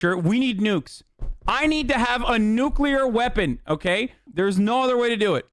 Sure, we need nukes. I need to have a nuclear weapon, okay? There's no other way to do it.